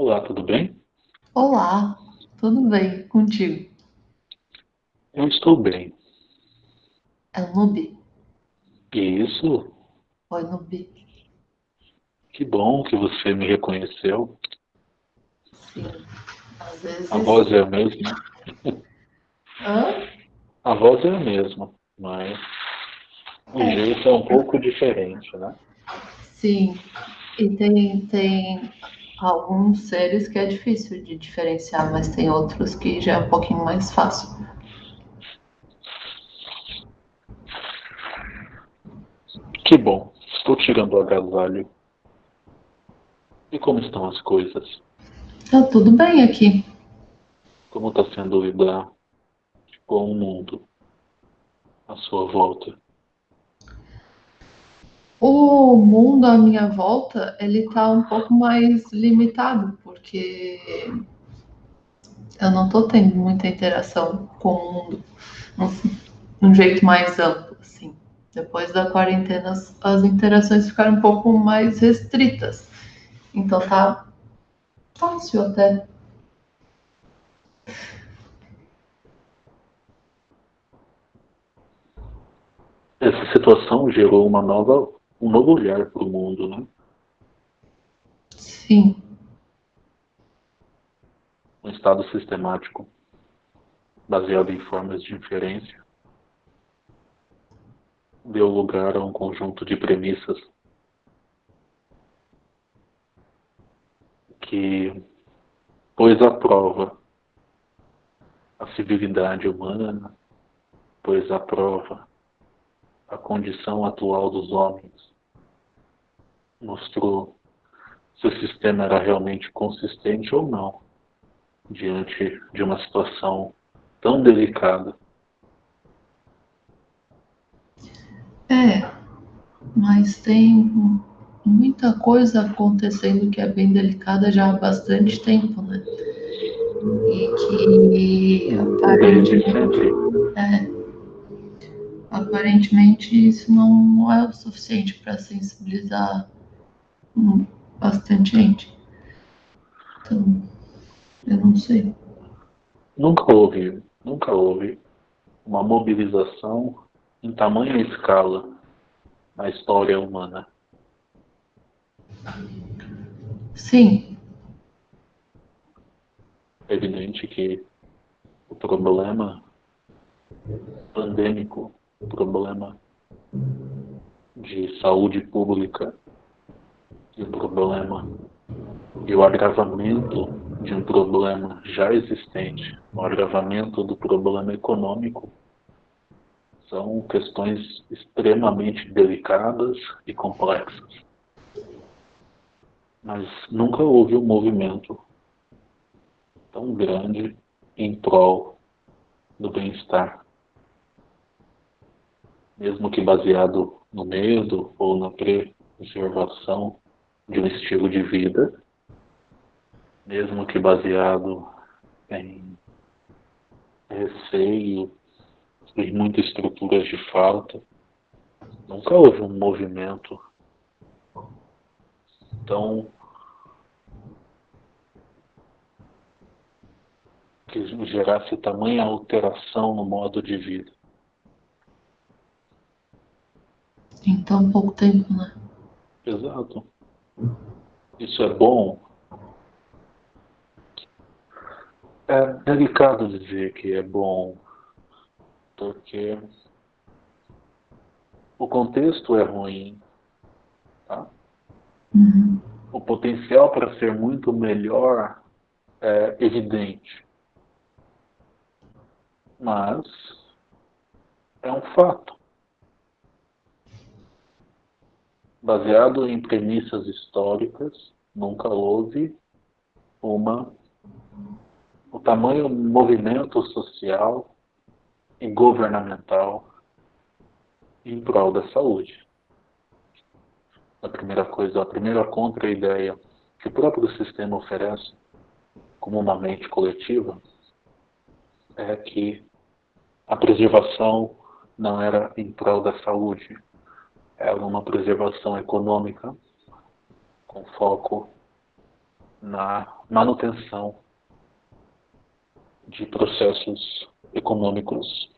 Olá, tudo bem? Olá, tudo bem contigo? Eu estou bem. É o Nubi? Isso, Oi, Nubi. que bom que você me reconheceu. Sim, às vezes... A voz é a mesma. Hã? A voz é a mesma, mas o É. jeito é um pouco diferente, né? Sim, e tem, tem alguns seres que é difícil de diferenciar, mas tem outros que já é um pouquinho mais fácil. Que bom, estou tirando o agasalho. E como estão as coisas? Tá tudo bem aqui. Como está sendo lidar com o mundo à sua volta? O mundo à minha volta, ele tá um pouco mais limitado, porque eu não tô tendo muita interação com o mundo de um jeito mais amplo, assim. Depois da quarentena, as, as interações ficaram um pouco mais restritas. Então tá fácil até. Essa situação gerou uma nova, um novo olhar para o mundo, né? Sim, um estado sistemático baseado em formas de inferência deu lugar a um conjunto de premissas que pôs à prova a civilidade humana, pôs à prova a condição atual dos homens, mostrou se o sistema era realmente consistente ou não diante de uma situação tão delicada. é. Mas tem muita coisa acontecendo que é bem delicada já há bastante tempo, né? E que aparentemente, aparentemente isso não é o suficiente para sensibilizar bastante gente. Então, eu não sei. nunca houve, nunca houve uma mobilização em tamanha escala na história humana. Sim, É evidente que o problema pandêmico, problema de saúde pública e o problema e o agravamento de um problema já existente, o agravamento do problema econômico, são questões extremamente delicadas e complexas. Mas nunca houve um movimento tão grande em prol do bem-estar. Mesmo que baseado no medo ou na preservação de um estilo de vida, mesmo que baseado em receio e muitas estruturas de falta, nunca houve um movimento tão que gerasse tamanha alteração no modo de vida. Em tão pouco tempo, né? Exato. Isso é bom. É delicado dizer que é bom, porque o contexto é ruim. Tá? Uhum. O potencial para ser muito melhor é evidente. Mas é um fato. Baseado em premissas históricas, nunca houve uma o tamanho movimento social e governamental em prol da saúde. A primeira coisa, a primeira contra-ideia que o próprio sistema oferece como uma mente coletiva é que a preservação não era em prol da saúde, era uma preservação econômica com foco na manutenção de processos econômicos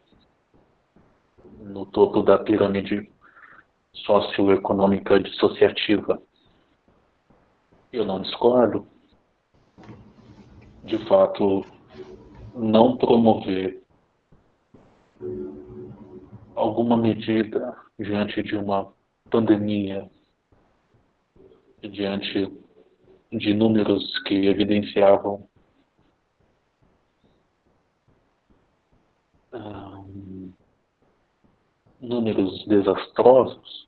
no topo da pirâmide socioeconômica dissociativa. Eu não discordo. De fato, não promover alguma medida diante de uma pandemia, diante de números que evidenciavam um, números desastrosos,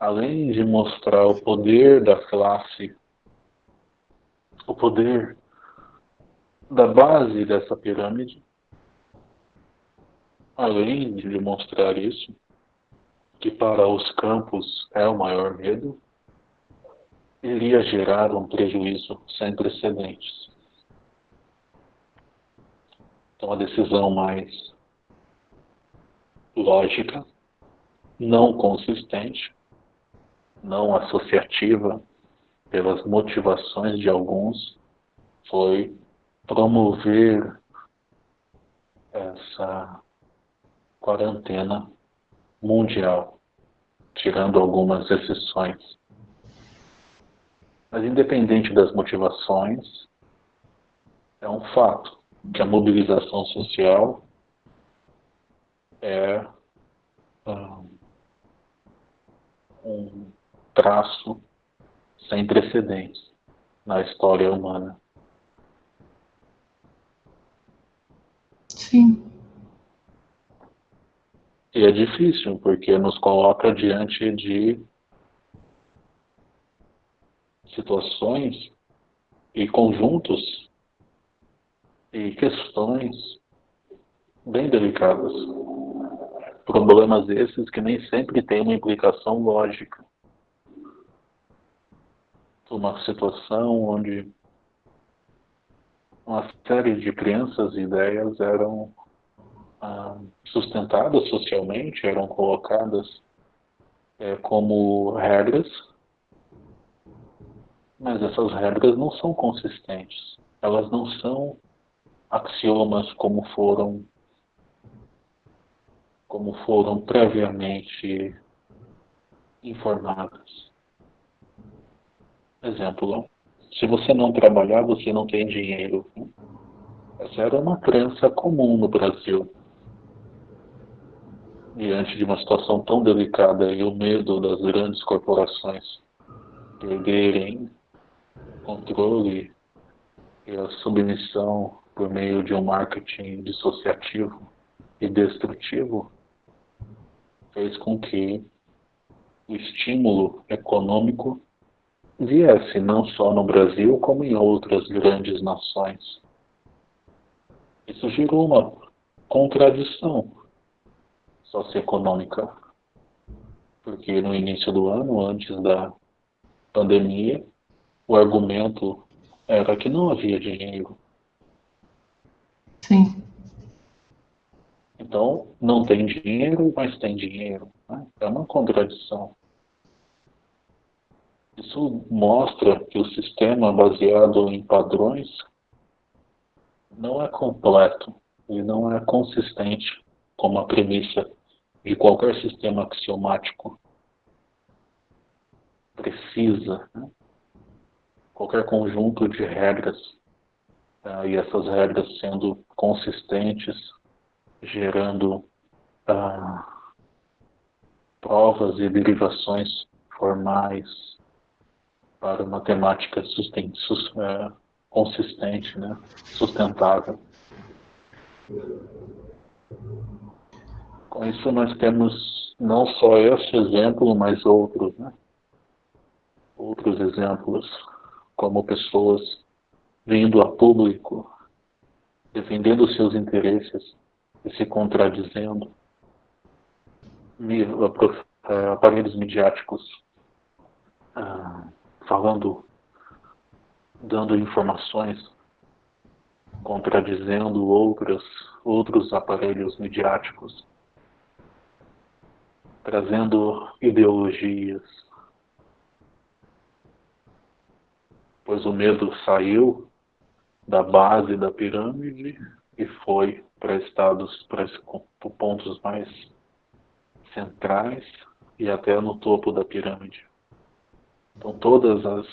além de mostrar o poder da classe, o poder da base dessa pirâmide, além de demonstrar isso, que para os campos é o maior medo, iria gerar um prejuízo sem precedentes. Então, a decisão mais lógica, não consistente, não associativa pelas motivações de alguns, foi promover essa quarentena mundial, tirando algumas exceções. Mas, independente das motivações, é um fato que a mobilização social é um traço sem precedentes na história humana. Sim. E é difícil, porque nos coloca diante de situações e conjuntos e questões bem delicadas. Problemas esses que nem sempre têm uma implicação lógica. Uma situação onde uma série de crenças e ideias eram sustentadas socialmente, eram colocadas é, como regras, mas essas regras não são consistentes. Elas não são axiomas como foram como foram previamente informadas. Exemplo, se você não trabalhar, você não tem dinheiro. Essa era uma crença comum no Brasil. Diante de uma situação tão delicada e o medo das grandes corporações perderem controle e a submissão por meio de um marketing dissociativo e destrutivo, fez com que o estímulo econômico viesse não só no Brasil, como em outras grandes nações. Isso gerou uma contradição socioeconômica, porque no início do ano, antes da pandemia, o argumento era que não havia dinheiro Sim. Então, não tem dinheiro, mas tem dinheiro. Né? É uma contradição. Isso mostra que o sistema baseado em padrões não é completo e não é consistente como a premissa de qualquer sistema axiomático precisa. Né? Qualquer conjunto de regras uh, e essas regras sendo consistentes, gerando uh, provas e derivações formais para uma temática uh, consistente, né, sustentável. Com isso nós temos não só esse exemplo, mas outros, né? outros exemplos, como pessoas vindo a público, defendendo seus interesses e se contradizendo, aparelhos midiáticos ah, falando, dando informações, contradizendo outros, outros aparelhos midiáticos, trazendo ideologias, pois o medo saiu da base da pirâmide e foi para estados, para pontos mais centrais e até no topo da pirâmide. Então todas as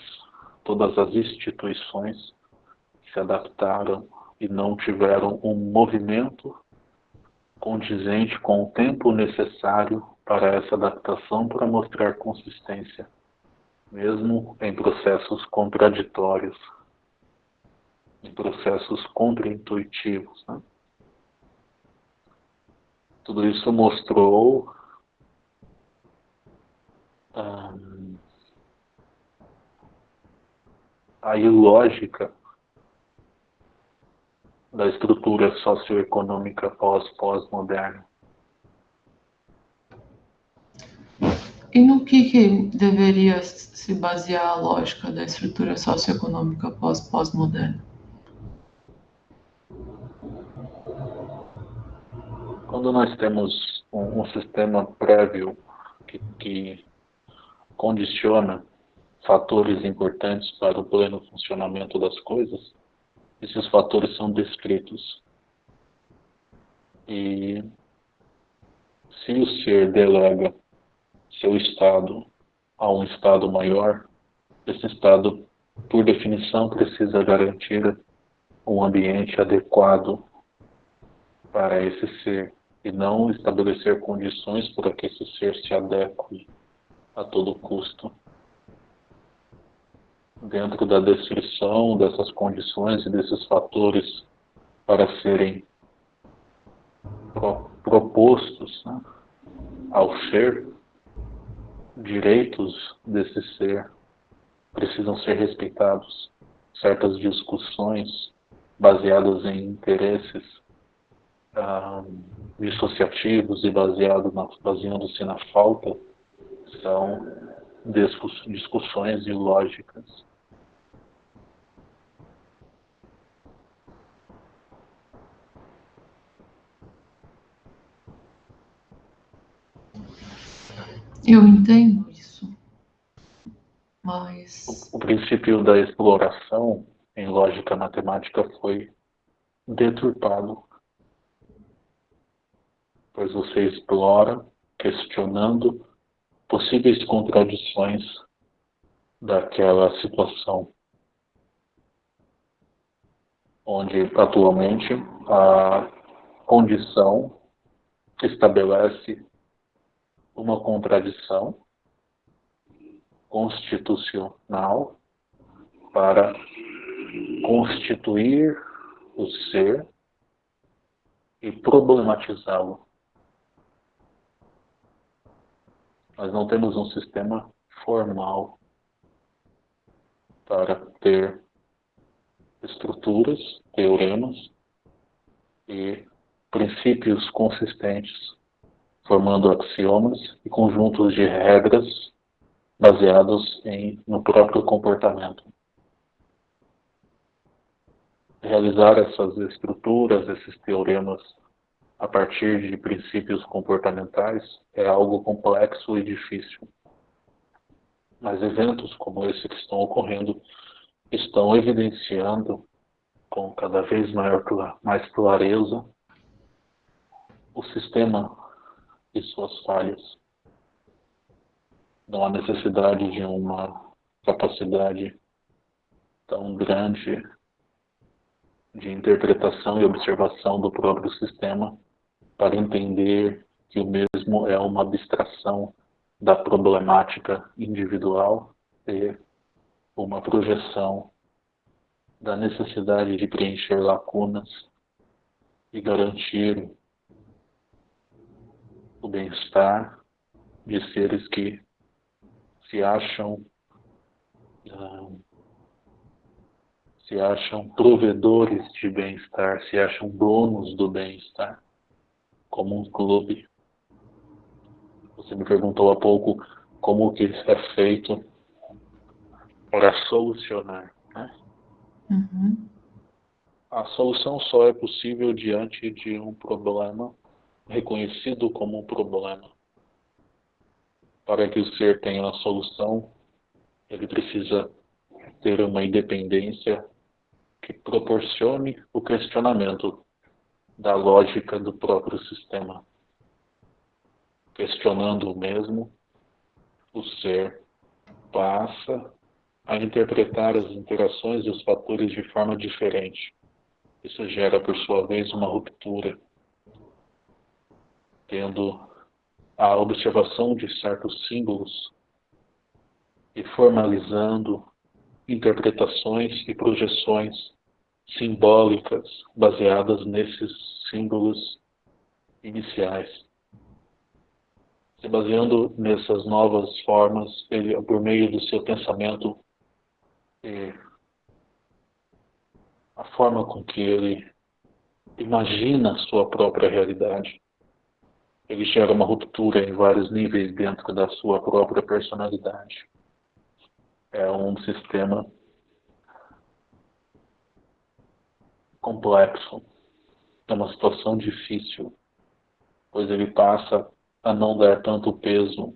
todas as instituições se adaptaram e não tiveram um movimento condizente com o tempo necessário para essa adaptação para mostrar consistência, mesmo em processos contraditórios, em processos contraintuitivos. Né? Tudo isso mostrou hum, a ilógica da estrutura socioeconômica pós-pós-moderna. E no que, que, deveria se basear a lógica da estrutura socioeconômica pós-pós-moderna? Quando nós temos um, um sistema prévio que, que condiciona fatores importantes para o pleno funcionamento das coisas, esses fatores são descritos. E se o ser delega seu estado a um estado maior, esse estado, por definição, precisa garantir um ambiente adequado para esse ser e não estabelecer condições para que esse ser se adeque a todo custo. Dentro da descrição dessas condições e desses fatores para serem pro, propostos né, ao ser, direitos desse ser precisam ser respeitados. Certas discussões baseadas em interesses ah, dissociativos e baseado baseando-se na falta são discussões ilógicas. Eu entendo isso, mas. O, o princípio da exploração em lógica matemática foi deturpado, pois você explora questionando possíveis contradições daquela situação, onde atualmente a condição estabelece uma contradição constitucional para constituir o ser e problematizá-lo. Nós não temos um sistema formal para ter estruturas, teoremas e princípios consistentes formando axiomas e conjuntos de regras baseados em, no próprio comportamento. Realizar essas estruturas, esses teoremas, a partir de princípios comportamentais é algo complexo e difícil. Mas eventos como esse que estão ocorrendo estão evidenciando com cada vez maior, mais clareza o sistema e suas falhas. Não há necessidade de uma capacidade tão grande de interpretação e observação do próprio sistema para entender que o mesmo é uma abstração da problemática individual e uma projeção da necessidade de preencher lacunas e garantir bem-estar de seres que se acham uh, se acham provedores de bem-estar, se acham donos do bem-estar, como um clube. Você me perguntou há pouco como que isso é feito para solucionar. Né? Uhum. A solução só é possível diante de um problema reconhecido como um problema. Para que o ser tenha a solução, ele precisa ter uma independência que proporcione o questionamento da lógica do próprio sistema. Questionando o mesmo, o ser passa a interpretar as interações e os fatores de forma diferente. Isso gera, por sua vez, uma ruptura, tendo a observação de certos símbolos e formalizando interpretações e projeções simbólicas baseadas nesses símbolos iniciais. Se baseando nessas novas formas, ele, por meio do seu pensamento, e a forma com que ele imagina a sua própria realidade, ele gera uma ruptura em vários níveis dentro da sua própria personalidade. É um sistema complexo, é uma situação difícil, pois ele passa a não dar tanto peso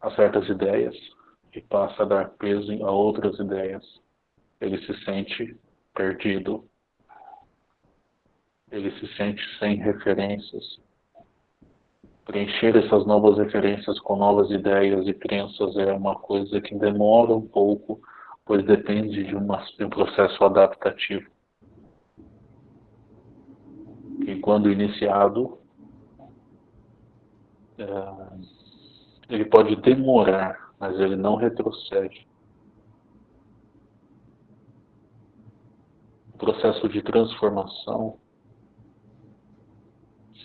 a certas ideias e passa a dar peso a outras ideias. Ele se sente perdido. Ele se sente sem referências. Preencher essas novas referências com novas ideias e crenças é uma coisa que demora um pouco pois depende de, uma, de um processo adaptativo. E quando iniciado, é, ele pode demorar, mas ele não retrocede. O processo de transformação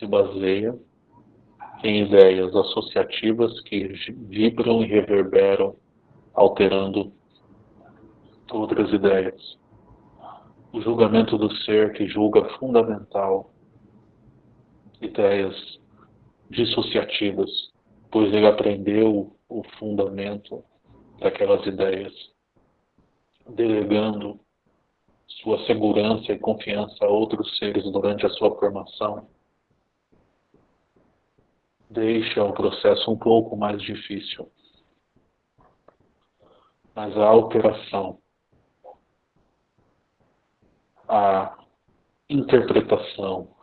se baseia em ideias associativas que vibram e reverberam, alterando outras ideias. O julgamento do ser que julga fundamental ideias dissociativas, pois ele aprendeu o fundamento daquelas ideias, delegando sua segurança e confiança a outros seres durante a sua formação, deixa o processo um pouco mais difícil. Mas a alteração a interpretação,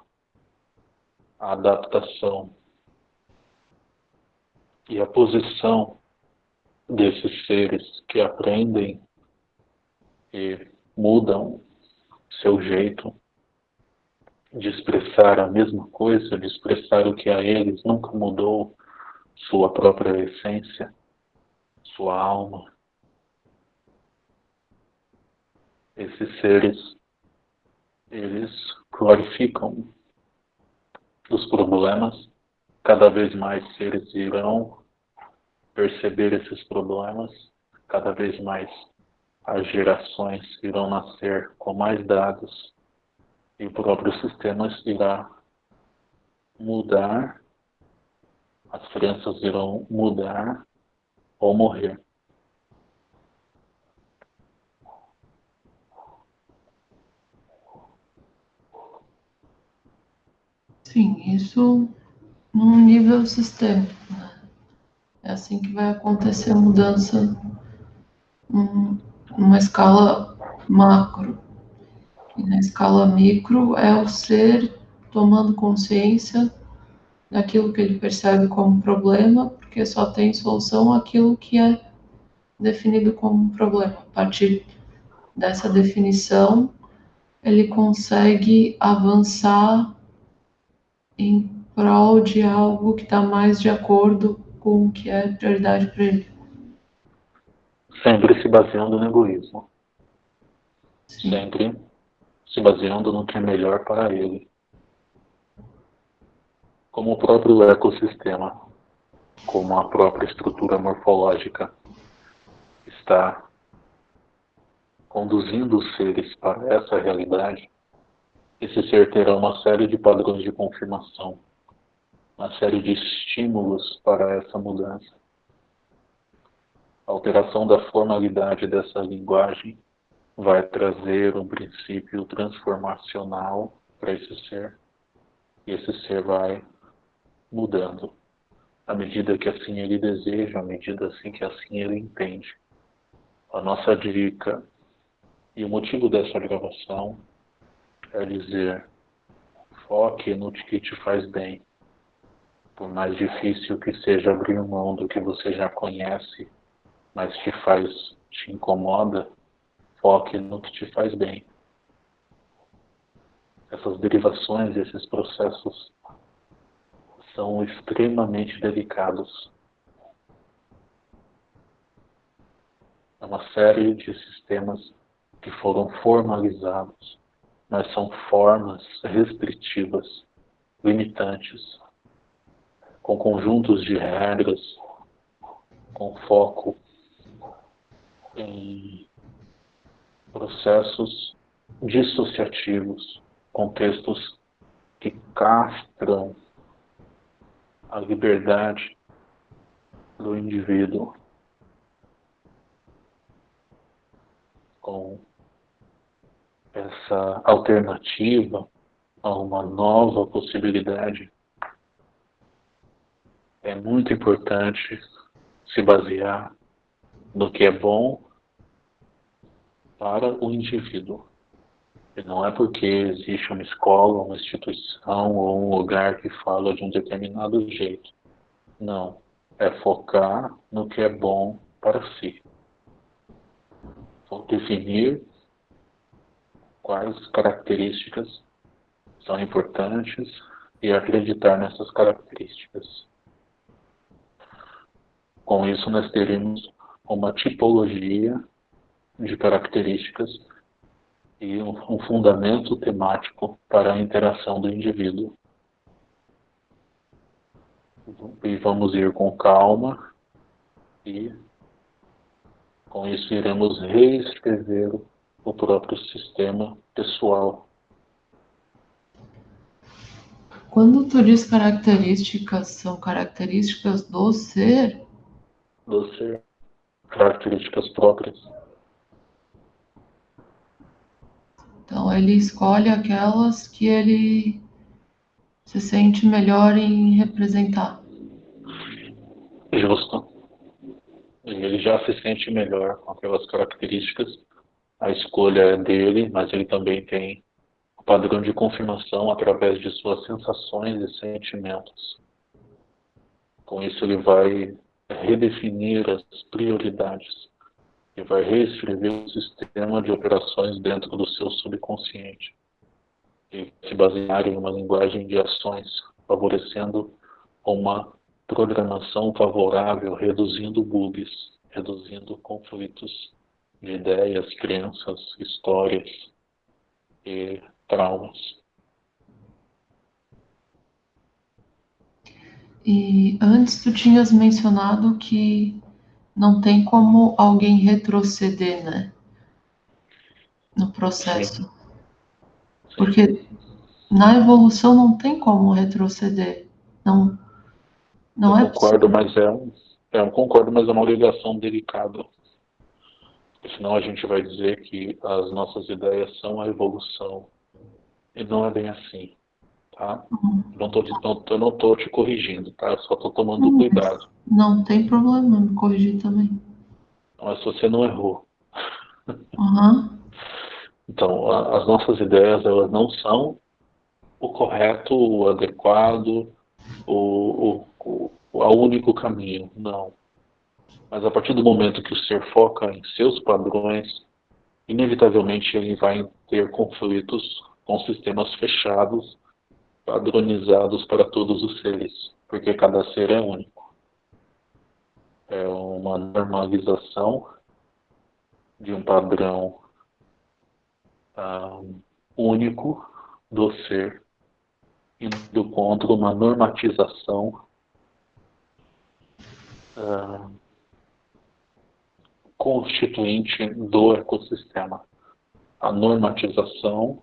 a adaptação e a posição desses seres que aprendem e mudam seu jeito de expressar a mesma coisa, de expressar o que a eles nunca mudou, sua própria essência, sua alma. Esses seres eles glorificam os problemas, cada vez mais seres irão perceber esses problemas, cada vez mais as gerações irão nascer com mais dados e o próprio sistema irá mudar, as crianças irão mudar ou morrer. Sim, isso num nível sistêmico. Né? É assim que vai acontecer a mudança numa escala macro. E na escala micro é o ser tomando consciência daquilo que ele percebe como problema, porque só tem solução aquilo que é definido como problema. A partir dessa definição, ele consegue avançar em prol de algo que está mais de acordo com o que é prioridade para ele. Sempre se baseando no egoísmo. Sim. Sempre se baseando no que é melhor para ele. Como o próprio ecossistema, como a própria estrutura morfológica está conduzindo os seres para essa realidade, esse ser terá uma série de padrões de confirmação, uma série de estímulos para essa mudança. A alteração da formalidade dessa linguagem vai trazer um princípio transformacional para esse ser, e esse ser vai mudando à medida que assim ele deseja, à medida assim que assim ele entende. A nossa dica e o motivo dessa gravação é dizer foque no que te faz bem. Por mais difícil que seja abrir mão do que você já conhece, mas te faz, te incomoda, foque no que te faz bem. Essas derivações, esses processos são extremamente delicados. É uma série de sistemas que foram formalizados, mas são formas restritivas, limitantes, com conjuntos de regras, com foco em processos dissociativos, contextos que castram a liberdade do indivíduo com essa alternativa a uma nova possibilidade, é muito importante se basear no que é bom para o indivíduo. E não é porque existe uma escola, uma instituição ou um lugar que fala de um determinado jeito. Não. É focar no que é bom para si. Vou definir quais características são importantes e acreditar nessas características. Com isso, nós teremos uma tipologia de características e um fundamento temático para a interação do indivíduo. E vamos ir com calma e com isso iremos reescrever o próprio sistema pessoal. Quando tu diz características, são características do ser? Do ser. Características próprias. Então ele escolhe aquelas que ele se sente melhor em representar. Justo. Ele já se sente melhor com aquelas características. A escolha é dele, mas ele também tem o padrão de confirmação através de suas sensações e sentimentos. Com isso, ele vai redefinir as prioridades e vai reescrever o sistema de operações dentro do seu subconsciente e se basear em uma linguagem de ações, favorecendo uma programação favorável, reduzindo bugs, reduzindo conflitos de ideias, crenças, histórias e traumas. E antes tu tinhas mencionado que não tem como alguém retroceder, né? No processo. Sim. Porque na evolução não tem como retroceder. Não, não eu é concordo, possível. mas é um, é um concordo, mas é uma ligação delicada. Senão a gente vai dizer que as nossas ideias são a evolução. E não é bem assim. Tá? Não tô, não, eu não estou te corrigindo, tá? Eu só estou tomando uhum. cuidado. Não tem problema me corrigir também. Mas você não errou. Uhum. Então, a, as nossas ideias, elas não são o correto, o adequado, o, o, o, o único caminho, não. Mas a partir do momento que o ser foca em seus padrões, inevitavelmente ele vai ter conflitos com sistemas fechados, padronizados para todos os seres, porque cada ser é único é uma normalização de um padrão um, único do ser, indo contra uma normatização um, constituinte do ecossistema. A normatização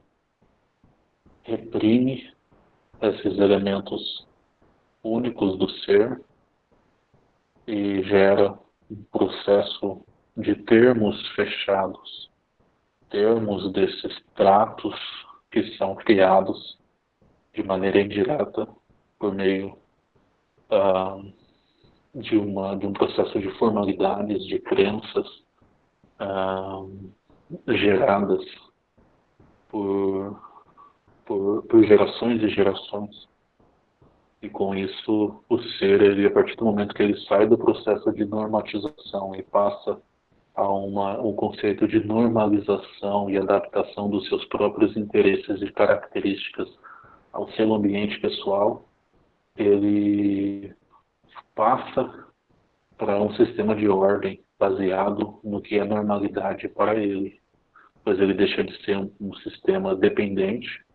reprime esses elementos únicos do ser e gera um processo de termos fechados, termos desses tratos que são criados de maneira indireta por meio uh, de, uma, de um processo de formalidades, de crenças ah, geradas por, por, por gerações e gerações. E com isso, o ser, ele, a partir do momento que ele sai do processo de normatização e passa a uma, um conceito de normalização e adaptação dos seus próprios interesses e características ao seu ambiente pessoal, ele passa para um sistema de ordem baseado no que é normalidade para ele, pois ele deixa de ser um, um sistema dependente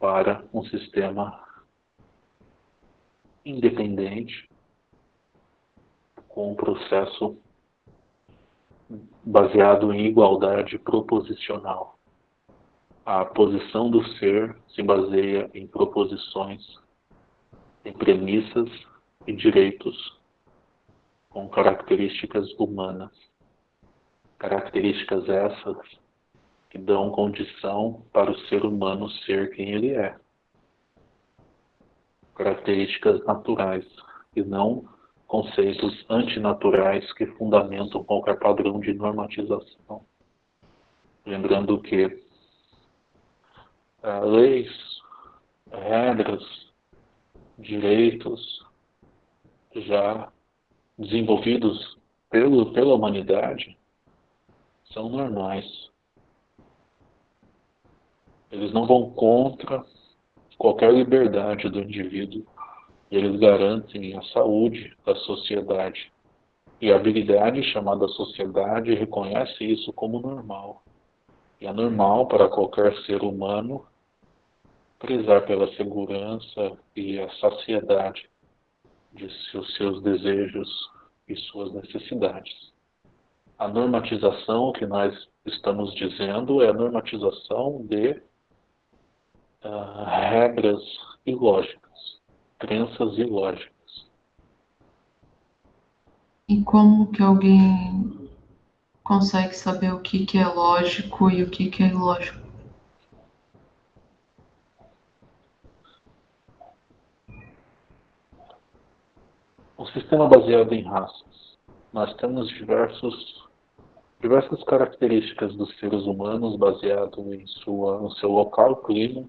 para um sistema independente com um processo baseado em igualdade proposicional. A posição do ser se baseia em proposições, em premissas e direitos com características humanas. Características essas que dão condição para o ser humano ser quem ele é. Características naturais e não conceitos antinaturais que fundamentam qualquer padrão de normatização. Lembrando que uh, leis, regras, direitos já desenvolvidos pelo, pela humanidade são normais. Eles não vão contra qualquer liberdade do indivíduo eles garantem a saúde da sociedade. E a habilidade chamada sociedade reconhece isso como normal. E é normal para qualquer ser humano prezar pela segurança e a saciedade de seus, seus desejos e suas necessidades. A normatização que nós estamos dizendo é a normatização de uh, regras e lógicas crenças e lógicas. E como que alguém consegue saber o que, que é lógico e o que, que é ilógico? Um sistema baseado em raças. Nós temos diversos, diversas características dos seres humanos baseado em sua, no seu local, clima,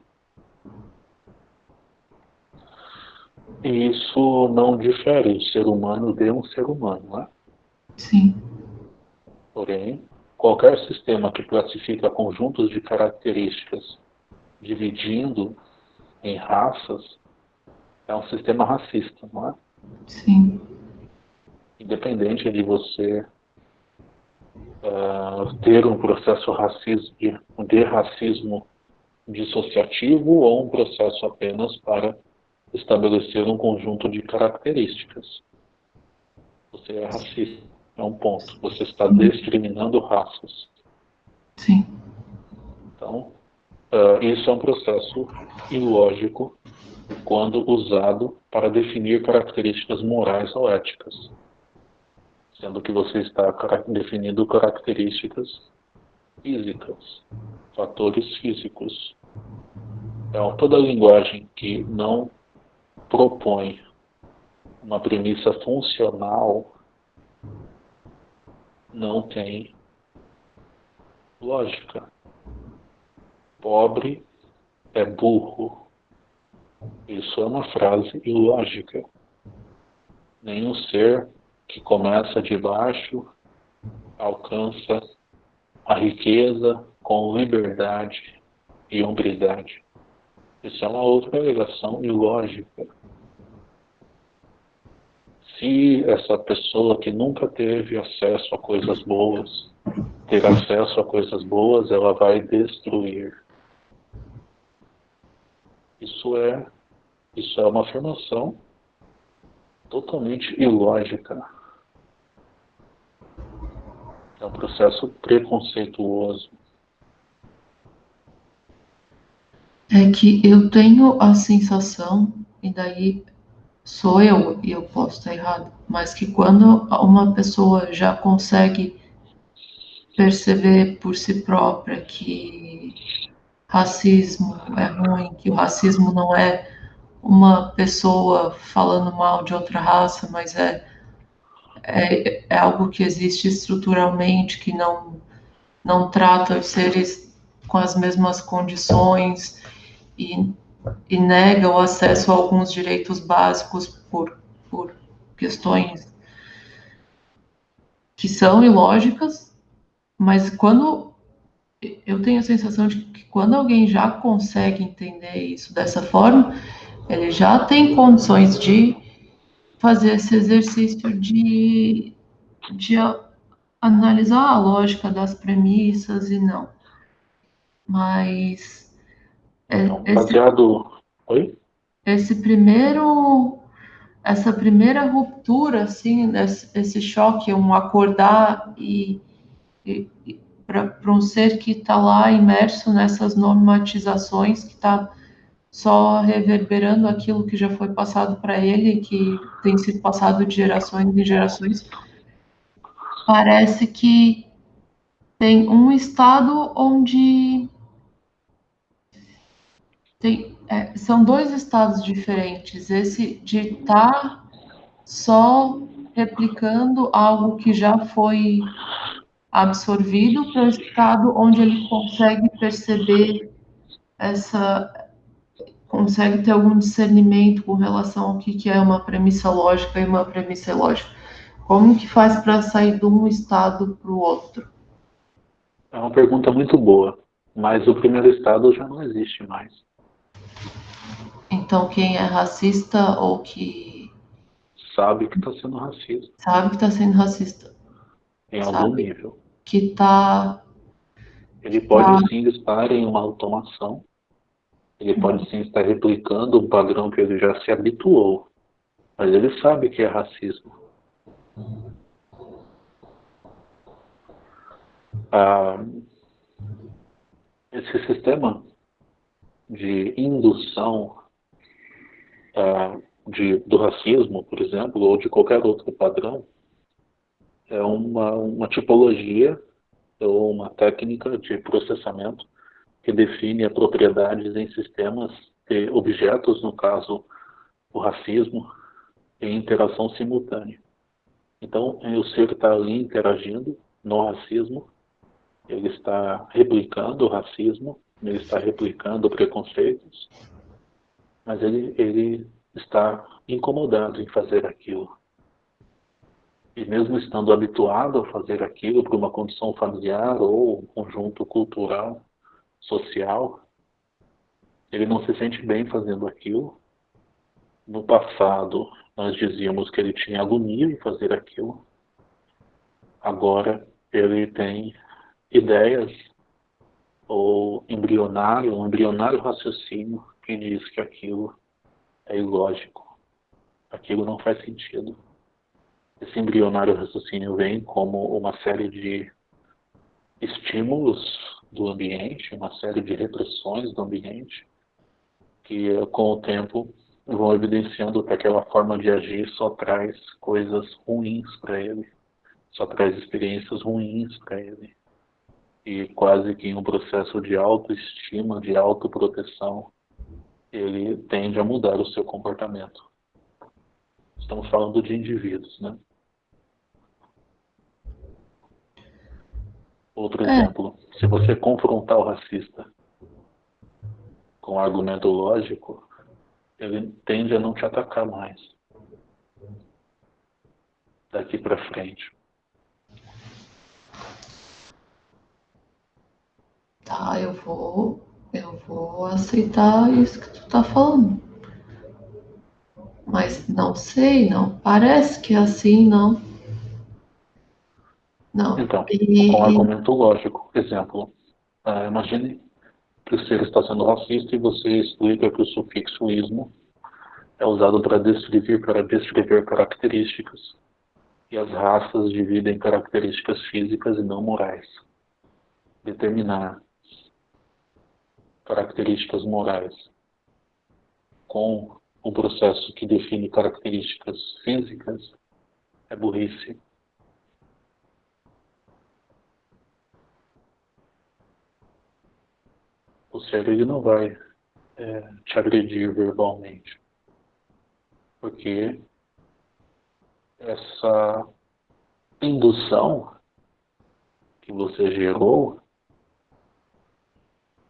E isso não difere o ser humano de um ser humano, não é? Sim. Porém, qualquer sistema que classifica conjuntos de características dividindo em raças é um sistema racista, não é? Sim. Independente de você uh, ter um processo racismo, de racismo dissociativo ou um processo apenas para estabelecer um conjunto de características. Você é racista, é um ponto. Você está discriminando raças. Sim. Então, uh, isso é um processo ilógico quando usado para definir características morais ou éticas, sendo que você está definindo características físicas, fatores físicos. Então, toda linguagem que não propõe uma premissa funcional não tem lógica. Pobre é burro. Isso é uma frase ilógica. Nenhum ser que começa de baixo alcança a riqueza com liberdade e hombridade. Isso é uma outra alegação ilógica se essa pessoa que nunca teve acesso a coisas boas ter acesso a coisas boas, ela vai destruir. Isso é isso é uma afirmação totalmente ilógica. É um processo preconceituoso. É que eu tenho a sensação, e daí sou eu e eu posso estar errado, mas que quando uma pessoa já consegue perceber por si própria que racismo é ruim, que o racismo não é uma pessoa falando mal de outra raça, mas é é, é algo que existe estruturalmente, que não, não trata os seres com as mesmas condições e, e nega o acesso a alguns direitos básicos por, por questões que são ilógicas, mas quando eu tenho a sensação de que quando alguém já consegue entender isso dessa forma, ele já tem condições de fazer esse exercício de, de analisar a lógica das premissas e não. Mas. É, então, baseado. Esse, Oi? Esse primeiro. Essa primeira ruptura, assim, esse, choque, um acordar e, e para um ser que está lá imerso nessas normatizações, que está só reverberando aquilo que já foi passado para ele, que tem sido passado de gerações em gerações, parece que tem um estado onde tem, é, são dois estados diferentes. Esse de estar tá só replicando algo que já foi absorvido para o estado onde ele consegue perceber essa consegue ter algum discernimento com relação ao que, que é uma premissa lógica e uma premissa ilógica. Como que faz para sair de um estado para o outro? É uma pergunta muito boa, mas o primeiro estado já não existe mais. Então quem é racista ou que sabe que está sendo racista. Sabe que está sendo racista. Em algum sabe nível. Que está. Ele pode tá... sim estar em uma automação ele pode sim estar replicando um padrão que ele já se habituou, mas ele sabe que é racismo. Ah, esse sistema de indução ah, de, do racismo, por exemplo, ou de qualquer outro padrão, é uma, uma tipologia ou uma técnica de processamento que define propriedades em sistemas de objetos, no caso, o racismo, em interação simultânea. Então, o ser está ali interagindo no racismo, ele está replicando o racismo, ele está replicando preconceitos, mas ele, ele está incomodado em fazer aquilo. E mesmo estando habituado a fazer aquilo por uma condição familiar ou um conjunto cultural, social, ele não se sente bem fazendo aquilo. No passado, nós dizíamos que ele tinha agonia em fazer aquilo. Agora, ele tem ideias ou embrionário, um embrionário raciocínio que diz que aquilo é ilógico. Aquilo não faz sentido. Esse embrionário raciocínio vem como uma série de estímulos do ambiente, uma série de repressões do ambiente, que com o tempo vão evidenciando que aquela forma de agir só traz coisas ruins para ele, só traz experiências ruins para ele. E quase que em um processo de autoestima, de autoproteção, ele tende a mudar o seu comportamento. Estamos falando de indivíduos, né? Outro é. exemplo, se você confrontar o racista com um argumento lógico, ele tende a não te atacar mais daqui para frente. Tá, eu vou, eu vou aceitar isso que tu tá falando. Mas não sei, não parece que é assim, não. Não. Então, e... com argumento lógico. Exemplo, uh, imagine que o ser está sendo racista e você explica que o sufixo ismo é usado para descrever, para descrever características. E as raças dividem características físicas e não morais. Determinar características morais com um processo que define características físicas é burrice. o cérebro não vai é, te agredir verbalmente. Porque essa indução que você gerou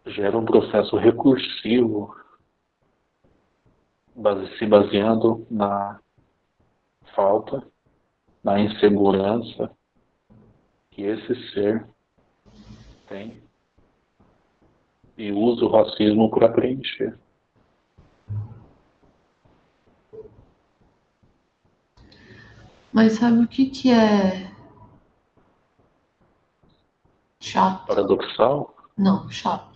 gera um processo recursivo base, se baseando na falta, na insegurança que esse ser tem e usa o racismo para preencher. Mas sabe o que, que é chato? Paradoxal? Não, chato.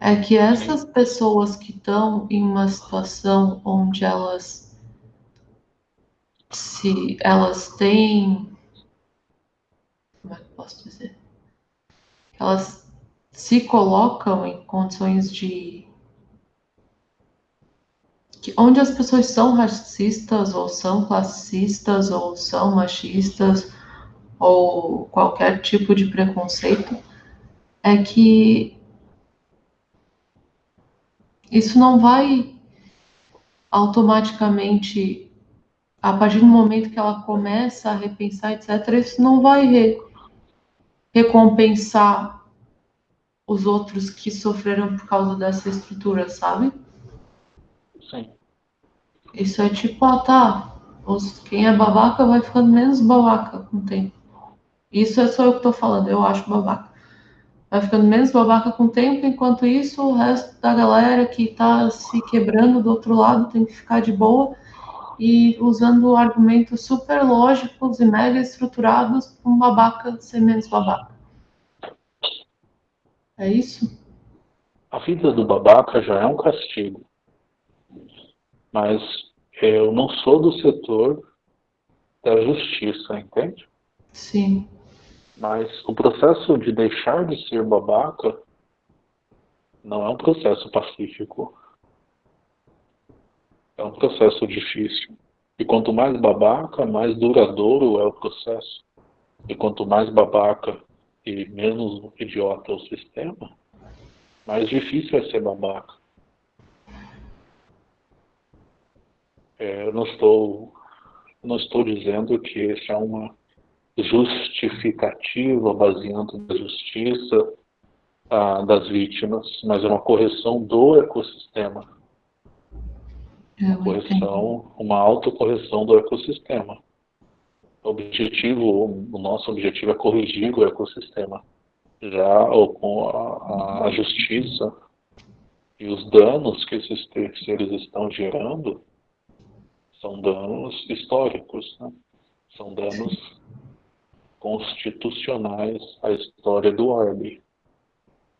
É que essas pessoas que estão em uma situação onde elas se elas têm como é que eu posso dizer? Elas se colocam em condições de que onde as pessoas são racistas ou são classistas ou são machistas ou qualquer tipo de preconceito é que isso não vai automaticamente a partir do momento que ela começa a repensar, etc., isso não vai re, recompensar os outros que sofreram por causa dessa estrutura, sabe? Sim. Isso é tipo, ah, tá. Os, quem é babaca vai ficando menos babaca com o tempo. Isso é só eu que tô falando, eu acho babaca. Vai ficando menos babaca com o tempo, enquanto isso o resto da galera que tá se quebrando do outro lado tem que ficar de boa e usando argumentos super lógicos e mega estruturados para um babaca ser menos babaca. É isso? A vida do babaca já é um castigo mas eu não sou do setor da justiça, entende? Sim. Mas o processo de deixar de ser babaca não é um processo pacífico. É um processo difícil. E quanto mais babaca, mais duradouro é o processo. E quanto mais babaca e menos idiota é o sistema, mais difícil é ser babaca. É, eu não estou, não estou dizendo que isso é uma justificativa baseando na justiça ah, das vítimas, mas é uma correção do ecossistema. Uma correção, uma autocorreção do ecossistema. O objetivo, o nosso objetivo é corrigir o ecossistema. Já com a, a justiça e os danos que esses seres estão gerando, são danos históricos, né? são danos constitucionais à história do orbe.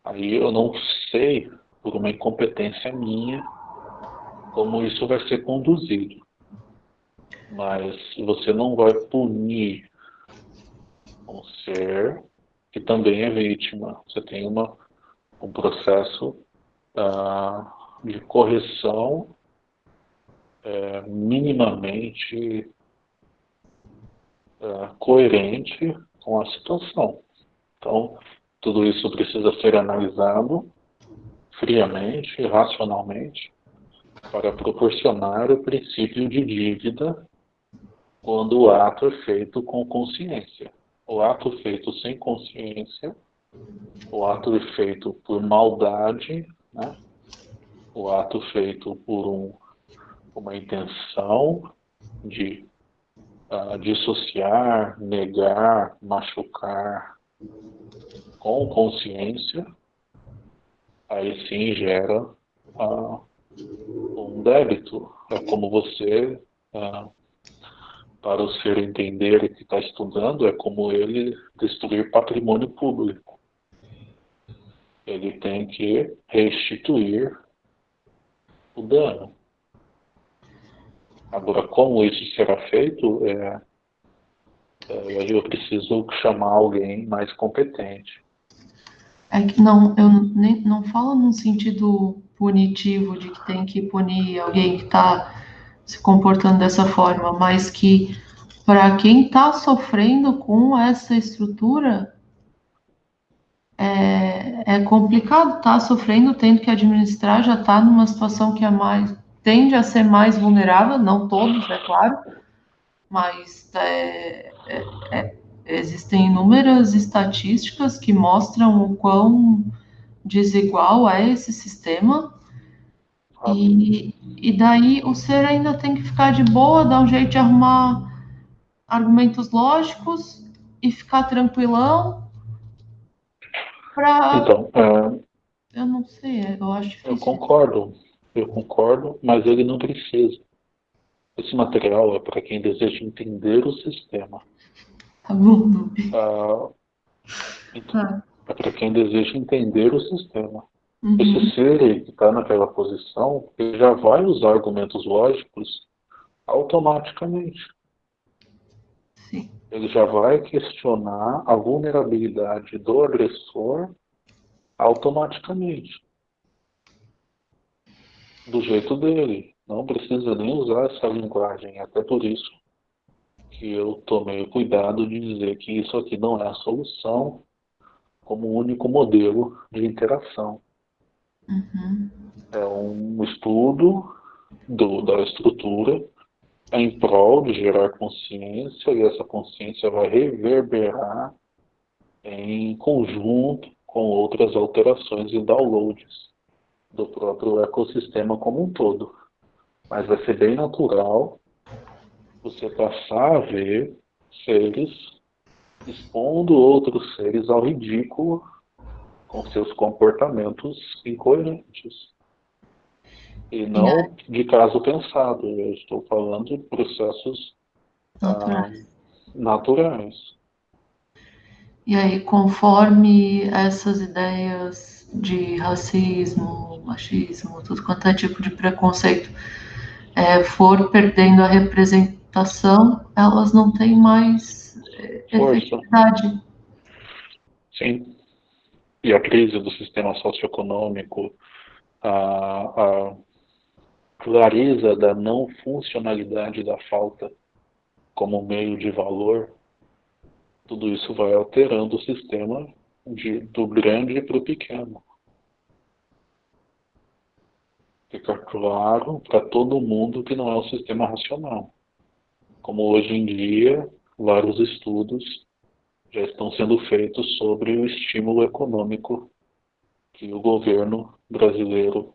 Aí eu não sei, por uma incompetência minha, como isso vai ser conduzido. Mas você não vai punir um ser que também é vítima. Você tem uma, um processo uh, de correção é, minimamente é, coerente com a situação. Então, tudo isso precisa ser analisado friamente, racionalmente, para proporcionar o princípio de dívida quando o ato é feito com consciência. O ato feito sem consciência, o ato é feito por maldade, né? o ato feito por um uma intenção de uh, dissociar, negar, machucar com consciência, aí sim gera uh, um débito. É como você, uh, para o ser entender que está estudando, é como ele destruir patrimônio público. Ele tem que restituir o dano. Agora, como isso será feito, é, é, eu preciso chamar alguém mais competente. É que não, eu nem, não falo num sentido punitivo de que tem que punir alguém que está se comportando dessa forma, mas que para quem está sofrendo com essa estrutura é, é complicado, está sofrendo, tendo que administrar, já está numa situação que é mais tende a ser mais vulnerável, não todos, é claro, mas é, é, é, existem inúmeras estatísticas que mostram o quão desigual é esse sistema. E, e daí o ser ainda tem que ficar de boa, dar um jeito de arrumar argumentos lógicos e ficar tranquilão para. Então, é... eu não sei, eu acho difícil. Eu concordo, eu concordo, mas ele não precisa. Esse material é para quem deseja entender o sistema. Tá bom, ah, então, ah. É para quem deseja entender o sistema. Uhum. Esse ser que está naquela posição, ele já vai usar argumentos lógicos automaticamente. Sim. Ele já vai questionar a vulnerabilidade do agressor automaticamente. Do jeito dele. Não precisa nem usar essa linguagem. Até por isso que eu tomei o cuidado de dizer que isso aqui não é a solução como único modelo de interação. Uhum. É um estudo do, da estrutura em prol de gerar consciência e essa consciência vai reverberar em conjunto com outras alterações e downloads do próprio ecossistema como um todo. Mas vai ser bem natural você passar a ver seres expondo outros seres ao ridículo com seus comportamentos incoerentes. E não de caso pensado, eu estou falando de processos naturais. Ah, naturais. E aí, conforme essas ideias de racismo, machismo, tudo quanto é tipo de preconceito é, for perdendo a representação, elas não têm mais é, efetividade. Sim e a crise do sistema socioeconômico, a, a clareza da não funcionalidade da falta como meio de valor, tudo isso vai alterando o sistema de, do grande para o pequeno. Fica claro para todo mundo que não é um sistema racional. Como hoje em dia, vários estudos já estão sendo feitos sobre o estímulo econômico que o governo brasileiro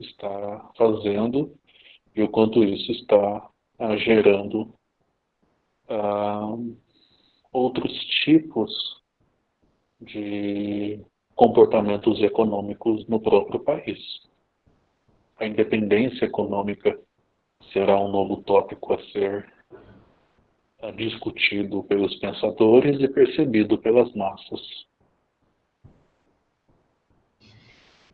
está fazendo e o quanto isso está ah, gerando ah, outros tipos de comportamentos econômicos no próprio país. A independência econômica será um novo tópico a ser discutido pelos pensadores e percebido pelas massas.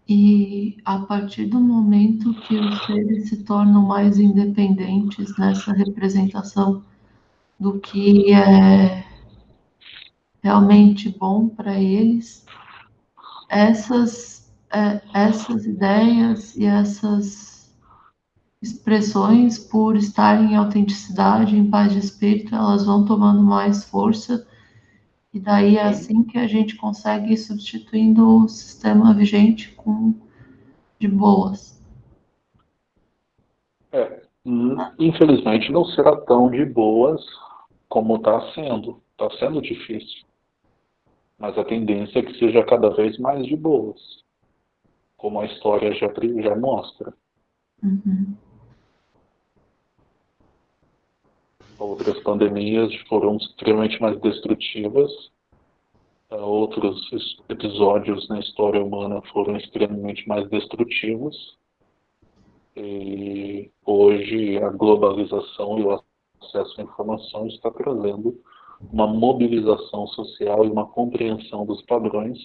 E a partir do momento que os seres se tornam mais independentes nessa representação do que é realmente bom para eles, essas, é, essas ideias e essas expressões, por estarem em autenticidade, em paz de espírito, elas vão tomando mais força. E daí é assim que a gente consegue ir substituindo o sistema vigente com de boas. É, infelizmente não será tão de boas como está sendo. Está sendo difícil. Mas a tendência é que seja cada vez mais de boas, como a história já, já mostra. Uhum. Outras pandemias foram extremamente mais destrutivas. Uh, outros episódios na história humana foram extremamente mais destrutivos. E hoje a globalização e o acesso à informação está trazendo uma mobilização social e uma compreensão dos padrões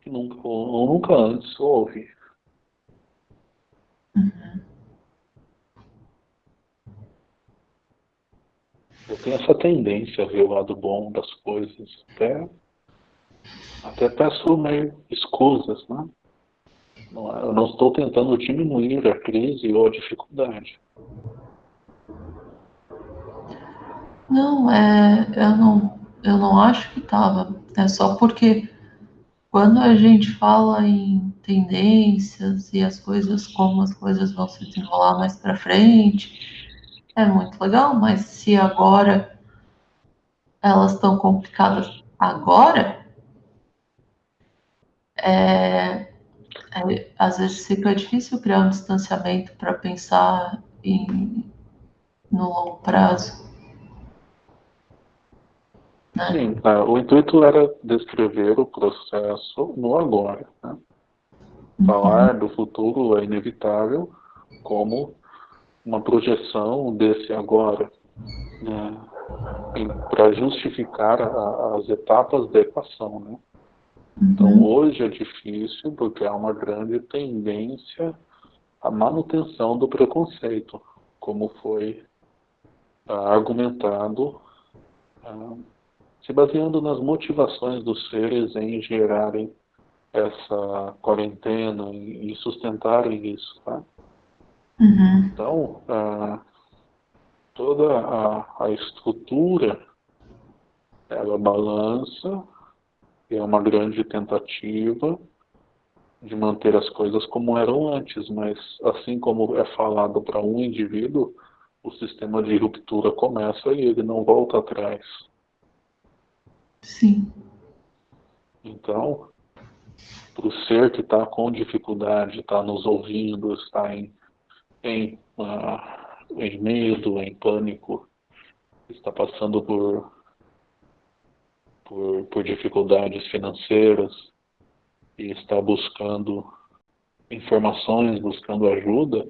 que nunca, ou nunca antes houve. Uhum. Eu tenho essa tendência a ver o lado bom das coisas. Até, até peço meio escusas, né? Não, é, eu não estou tentando diminuir a crise ou a dificuldade. Não, é, eu não, eu não acho que estava. É só porque quando a gente fala em tendências e as coisas, como as coisas vão se desenrolar mais para frente, é muito legal, mas se agora elas estão complicadas agora, é, é, às vezes fica difícil criar um distanciamento para pensar em, no longo prazo. Né? Sim, é, o intuito era descrever o processo no agora. Né? Uhum. Falar do futuro é inevitável como uma projeção desse agora, né? para justificar a, as etapas da equação. Né? Então, uhum. hoje é difícil porque há uma grande tendência à manutenção do preconceito, como foi uh, argumentado, uh, se baseando nas motivações dos seres em gerarem essa quarentena e sustentarem isso. Tá? Uhum. Então, toda a, a estrutura ela balança é uma grande tentativa de manter as coisas como eram antes, mas assim como é falado para um indivíduo, o sistema de ruptura começa e ele não volta atrás. Sim. Então, para o ser que está com dificuldade, está nos ouvindo, está em, em, uh, em medo, em pânico, está passando por por, por dificuldades financeiras e está buscando informações, buscando ajuda,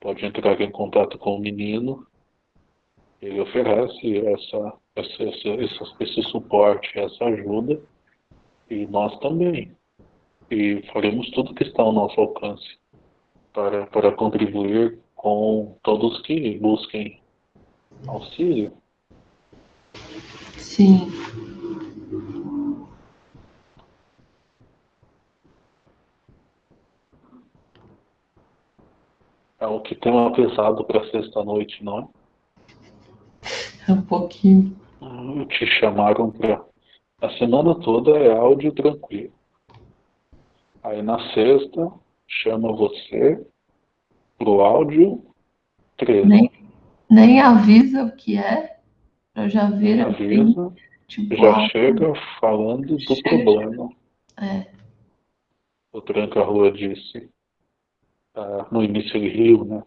pode entrar em contato com o menino. Ele oferece essa, essa, essa, esse suporte, essa ajuda, e nós também. E faremos tudo que está ao nosso alcance para, para contribuir com todos que busquem auxílio. Sim. É o que tem pesado para sexta-noite, não é? Um pouquinho. Hum, te chamaram para. A semana toda é áudio tranquilo. Aí na sexta, chama você pro áudio 13. Nem, nem avisa o que é. Eu já vi. Avisa. Tipo, já chega falando do chega. problema. É. O Tranca-Rua disse uh, no início ele riu, né?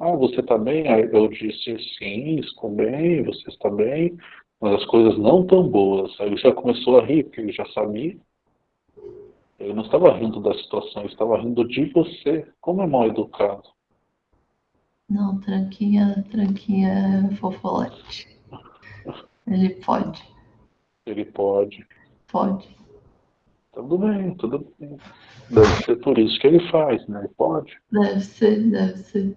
Ah, você está bem? Aí eu disse, sim, estou bem, você está bem, mas as coisas não tão boas. Aí ele já começou a rir, porque ele já sabia. Ele não estava rindo da situação, ele estava rindo de você. Como é mal educado. Não, tranquinha, tranquinha fofolete. Ele pode. Ele pode. Pode. Tudo bem, tudo bem. Deve ser por isso que ele faz, né? Pode. Deve ser, deve ser.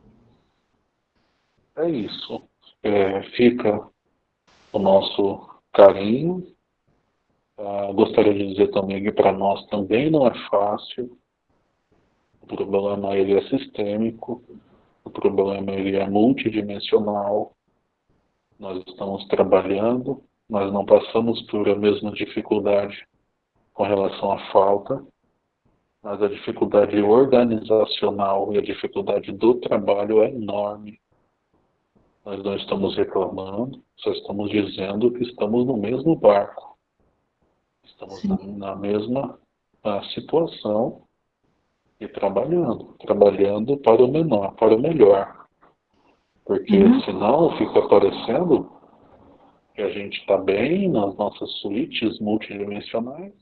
É isso. É, fica o nosso carinho. Ah, gostaria de dizer também que para nós também não é fácil. O problema ele é sistêmico. O problema ele é multidimensional. Nós estamos trabalhando, nós não passamos por a mesma dificuldade com relação à falta, mas a dificuldade organizacional e a dificuldade do trabalho é enorme. Nós não estamos reclamando, só estamos dizendo que estamos no mesmo barco. Estamos na, na, mesma situação e trabalhando, trabalhando para o menor, para o melhor. Porque uhum. senão fica parecendo que a gente está bem nas nossas suítes multidimensionais,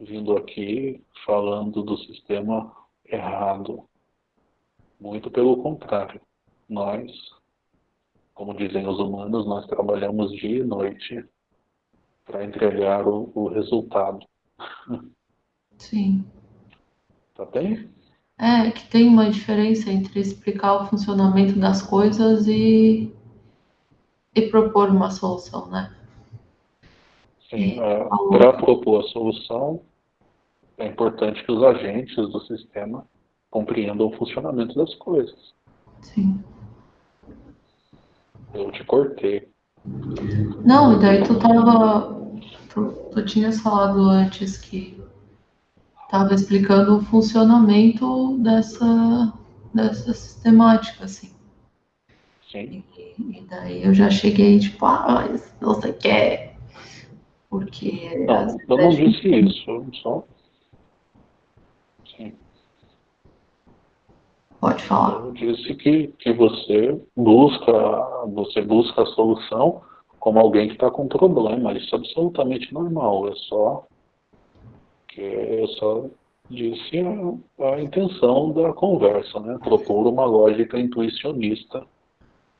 vindo aqui falando do sistema errado. Muito pelo contrário. Nós, como dizem os humanos, nós trabalhamos dia e noite para entregar o, o resultado. Sim. Tá bem? É, que tem uma diferença entre explicar o funcionamento das coisas e, e propor uma solução, né? Sim, é, para propor a solução, é importante que os agentes do sistema compreendam o funcionamento das coisas. Sim. Eu te cortei. Não, e daí tu tava. Tu, tu tinhas falado antes que tava explicando o funcionamento dessa, dessa sistemática, assim. Sim. E, e daí eu já cheguei, tipo, ah, mas você quer. Porque. Não, eu não gente- disse isso, só. Sim. Pode falar. Eu disse que, que você busca, você busca a solução como alguém que está com problema. Isso é absolutamente normal. É só que eu só disse a, a intenção da conversa, né? Propor uma lógica intuicionista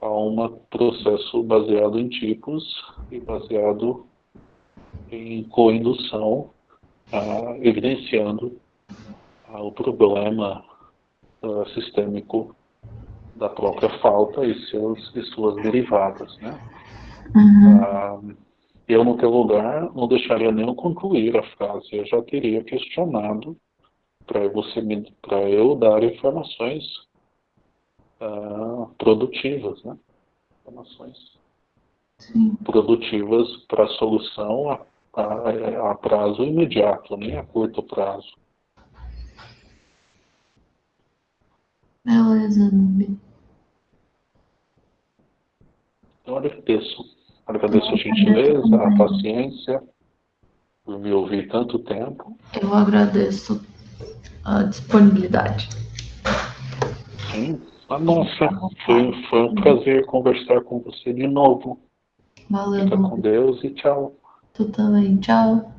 a um processo baseado em tipos e baseado em coindução, evidenciando ah, o problema ah, sistêmico da própria falta e, seus, e suas derivadas, né? Uhum. Ah, eu, no teu lugar, não deixaria nem eu concluir a frase. Eu já teria questionado para você para eu dar informações ah, produtivas, né? Informações Sim. produtivas para solução a, a, a prazo imediato, nem a curto prazo. Beleza, Nubi. Eu agradeço. Agradeço a gentileza, a paciência, por me ouvir tanto tempo. Eu agradeço a disponibilidade. Sim. Ah, nossa, foi, foi um prazer conversar com você de novo. Valeu, Fica com. Deus e tchau. Tu também. Tchau.